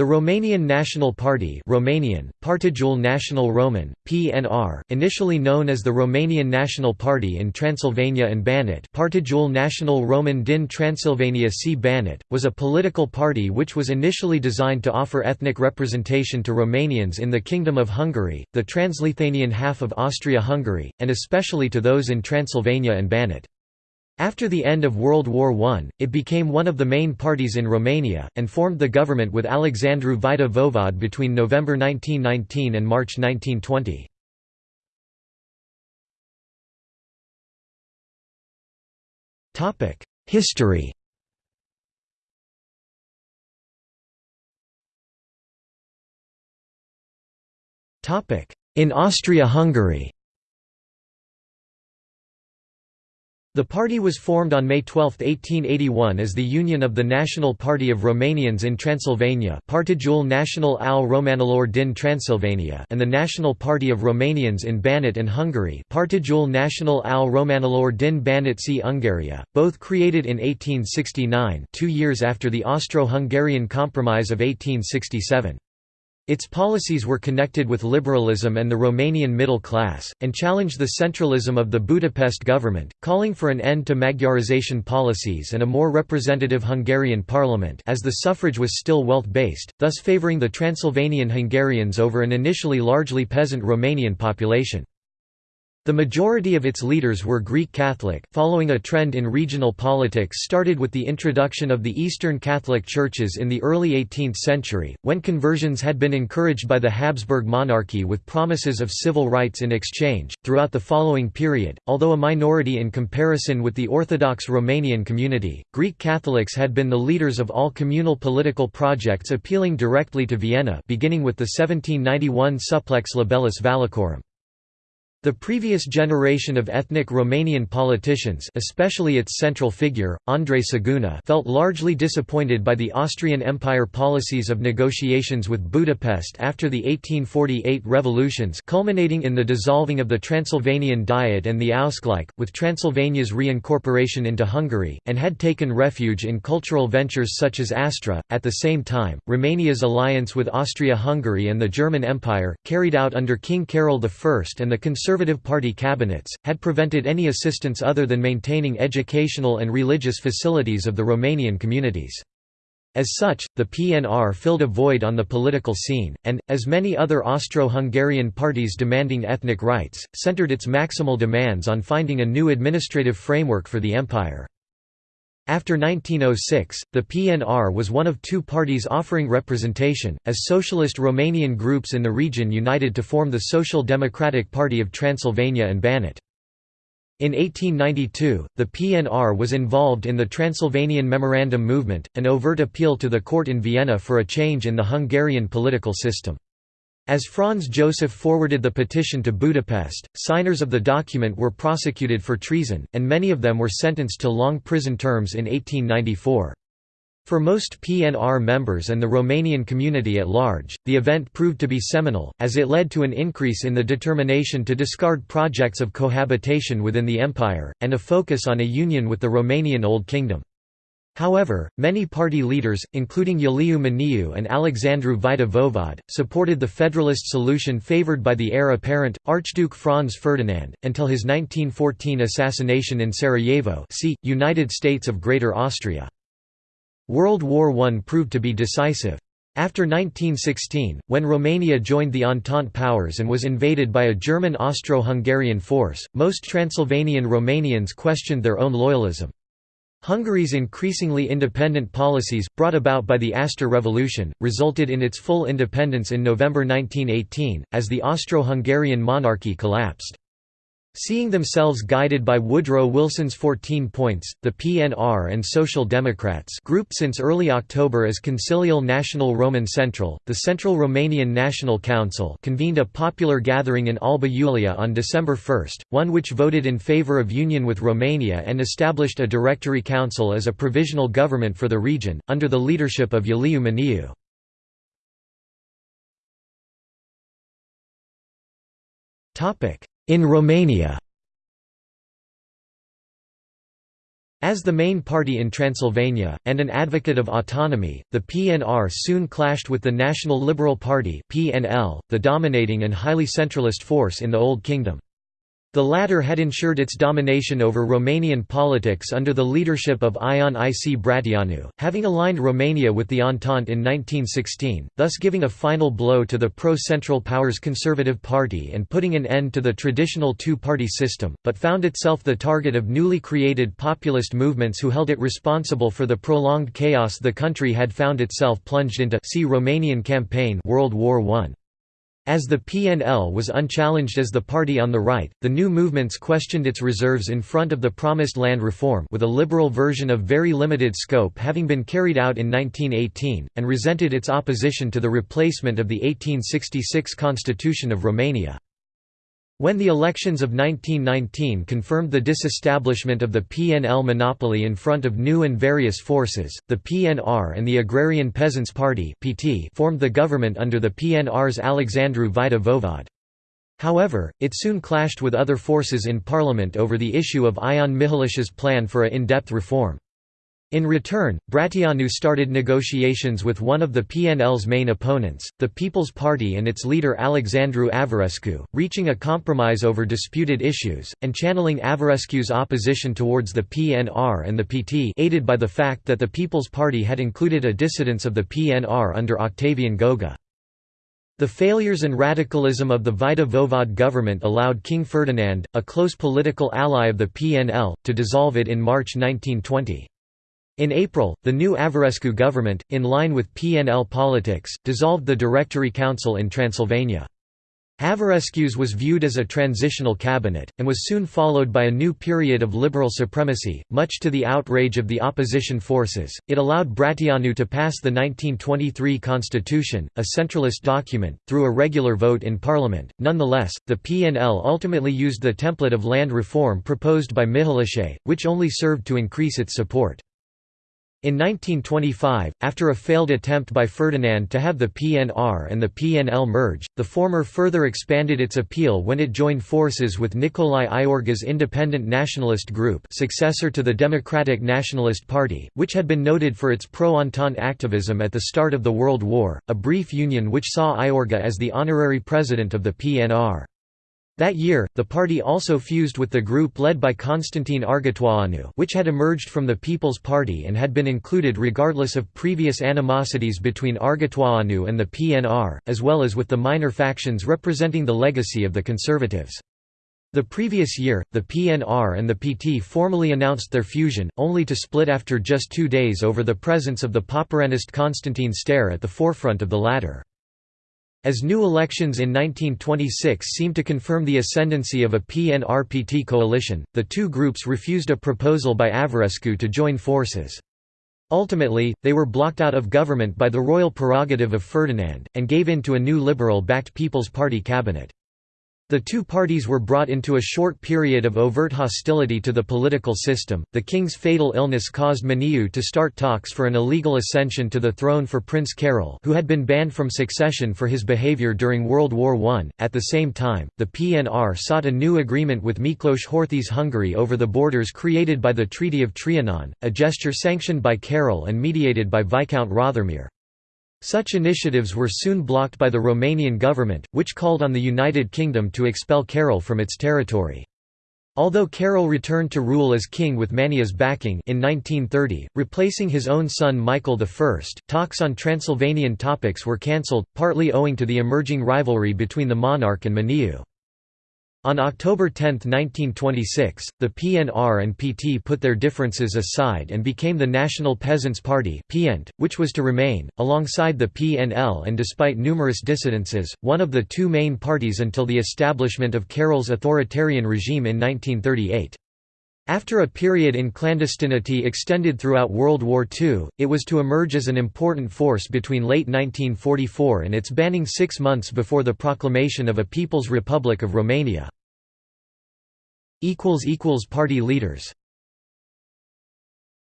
The Romanian National Party Romanian, Partidul Național Roman, PNR, initially known as the Romanian National Party in Transylvania and Banat Partidul Național Roman din Transylvania C. Banat, was a political party which was initially designed to offer ethnic representation to Romanians in the Kingdom of Hungary, the Transleithanian half of Austria-Hungary, and especially to those in Transylvania and Banat. After the end of World War I, it became one of the main parties in Romania, and formed the government with Alexandru Vaida Voevod between November 1919 and March 1920. History In Austria-Hungary The party was formed on May 12, 1881 as the Union of the National Party of Romanians in Transylvania Partidul Național al Romanilor din Transylvania and the National Party of Romanians in Banat and Hungary Partidul Național al Romanilor din Banat și Ungaria, both created in 1869 two years after the Austro-Hungarian Compromise of 1867. Its policies were connected with liberalism and the Romanian middle class, and challenged the centralism of the Budapest government, calling for an end to Magyarization policies and a more representative Hungarian parliament as the suffrage was still wealth-based, thus favouring the Transylvanian Hungarians over an initially largely peasant Romanian population. The majority of its leaders were Greek Catholic, following a trend in regional politics started with the introduction of the Eastern Catholic churches in the early 18th century, when conversions had been encouraged by the Habsburg monarchy with promises of civil rights in exchange. Throughout the following period, although a minority in comparison with the Orthodox Romanian community, Greek Catholics had been the leaders of all communal political projects appealing directly to Vienna, beginning with the 1791 Supplex Libellus Valachorum. The previous generation of ethnic Romanian politicians especially its central figure, Andrei Saguna felt largely disappointed by the Austrian Empire policies of negotiations with Budapest after the 1848 revolutions culminating in the dissolving of the Transylvanian Diet and the Ausgleich, with Transylvania's reincorporation into Hungary, and had taken refuge in cultural ventures such as Astra. At the same time, Romania's alliance with Austria-Hungary and the German Empire, carried out under King Carol I and the Conservative Party cabinets, had prevented any assistance other than maintaining educational and religious facilities of the Romanian communities. As such, the PNR filled a void on the political scene, and, as many other Austro-Hungarian parties demanding ethnic rights, centered its maximal demands on finding a new administrative framework for the empire. After 1906, the PNR was one of two parties offering representation, as socialist Romanian groups in the region united to form the Social Democratic Party of Transylvania and Banat. In 1892, the PNR was involved in the Transylvanian Memorandum movement, an overt appeal to the court in Vienna for a change in the Hungarian political system. As Franz Joseph forwarded the petition to Budapest, signers of the document were prosecuted for treason, and many of them were sentenced to long prison terms in 1894. For most PNR members and the Romanian community at large, the event proved to be seminal, as it led to an increase in the determination to discard projects of cohabitation within the empire, and a focus on a union with the Romanian Old Kingdom. However, many party leaders, including Iuliu Maniu and Alexandru Vaida Voevod, supported the federalist solution favored by the heir apparent, Archduke Franz Ferdinand, until his 1914 assassination in Sarajevo see, United States of Greater Austria. World War I proved to be decisive. After 1916, when Romania joined the Entente powers and was invaded by a German Austro-Hungarian force, most Transylvanian Romanians questioned their own loyalism. Hungary's increasingly independent policies, brought about by the Aster Revolution, resulted in its full independence in November 1918, as the Austro-Hungarian monarchy collapsed. Seeing themselves guided by Woodrow Wilson's 14 points, the PNR and Social Democrats grouped since early October as Consiliul Național Roman Central, the Central Romanian National Council convened a popular gathering in Alba Iulia on December 1, one which voted in favour of union with Romania and established a Directory Council as a provisional government for the region, under the leadership of Iuliu Maniu. In Romania As the main party in Transylvania, and an advocate of autonomy, the PNR soon clashed with the National Liberal Party the dominating and highly centralist force in the Old Kingdom. The latter had ensured its domination over Romanian politics under the leadership of Ion IC Brătianu, having aligned Romania with the Entente in 1916, thus giving a final blow to the pro-Central Powers Conservative Party and putting an end to the traditional two-party system, but found itself the target of newly created populist movements who held it responsible for the prolonged chaos the country had found itself plunged into. See Romanian Campaign. World War I. As the PNL was unchallenged as the party on the right, the new movements questioned its reserves in front of the promised land reform with a liberal version of very limited scope having been carried out in 1918, and resented its opposition to the replacement of the 1866 Constitution of Romania. When the elections of 1919 confirmed the disestablishment of the PNL monopoly in front of new and various forces, the PNR and the Agrarian Peasants' Party formed the government under the PNR's Alexandru Vaida-Voevod. However, it soon clashed with other forces in parliament over the issue of Ion Mihalache's plan for a in-depth reform. In return, Brătianu started negotiations with one of the PNL's main opponents, the People's Party and its leader Alexandru Averescu, reaching a compromise over disputed issues, and channeling Averescu's opposition towards the PNR and the PT aided by the fact that the People's Party had included a dissidence of the PNR under Octavian Goga. The failures and radicalism of the Vaida-Voevod government allowed King Ferdinand, a close political ally of the PNL, to dissolve it in March 1920. In April, the new Averescu government, in line with PNL politics, dissolved the Directory Council in Transylvania. Averescu's was viewed as a transitional cabinet, and was soon followed by a new period of liberal supremacy, much to the outrage of the opposition forces. It allowed Brătianu to pass the 1923 constitution, a centralist document, through a regular vote in parliament. Nonetheless, the PNL ultimately used the template of land reform proposed by Mihalache, which only served to increase its support. In 1925, after a failed attempt by Ferdinand to have the PNR and the PNL merge, the former further expanded its appeal when it joined forces with Nicolae Iorga's Independent Nationalist Group successor to the Democratic Nationalist Party, which had been noted for its pro-Entente activism at the start of the World War, a brief union which saw Iorga as the honorary president of the PNR. That year, the party also fused with the group led by Constantine Argetoianu which had emerged from the People's Party and had been included regardless of previous animosities between Argetoianu and the PNR, as well as with the minor factions representing the legacy of the Conservatives. The previous year, the PNR and the PT formally announced their fusion, only to split after just two days over the presence of the Poporanist Constantine Stere at the forefront of the latter. As new elections in 1926 seemed to confirm the ascendancy of a PNR-PT coalition, the two groups refused a proposal by Averescu to join forces. Ultimately, they were blocked out of government by the royal prerogative of Ferdinand, and gave in to a new liberal-backed People's Party cabinet. The two parties were brought into a short period of overt hostility to the political system. The king's fatal illness caused Maniu to start talks for an illegal ascension to the throne for Prince Carol, who had been banned from succession for his behavior during World War I. At the same time, the PNR sought a new agreement with Miklos Horthy's Hungary over the borders created by the Treaty of Trianon, a gesture sanctioned by Carol and mediated by Viscount Rothermere. Such initiatives were soon blocked by the Romanian government, which called on the United Kingdom to expel Carol from its territory. Although Carol returned to rule as king with Maniu's backing in 1930, replacing his own son Michael I, talks on Transylvanian topics were cancelled, partly owing to the emerging rivalry between the monarch and Maniu. On October 10, 1926, the PNR and PT put their differences aside and became the National Peasants' Party which was to remain, alongside the PNL and despite numerous dissidences, one of the two main parties until the establishment of Carol's authoritarian regime in 1938. After a period in clandestinity extended throughout World War II, it was to emerge as an important force between late 1944 and its banning six months before the proclamation of a People's Republic of Romania. Party leaders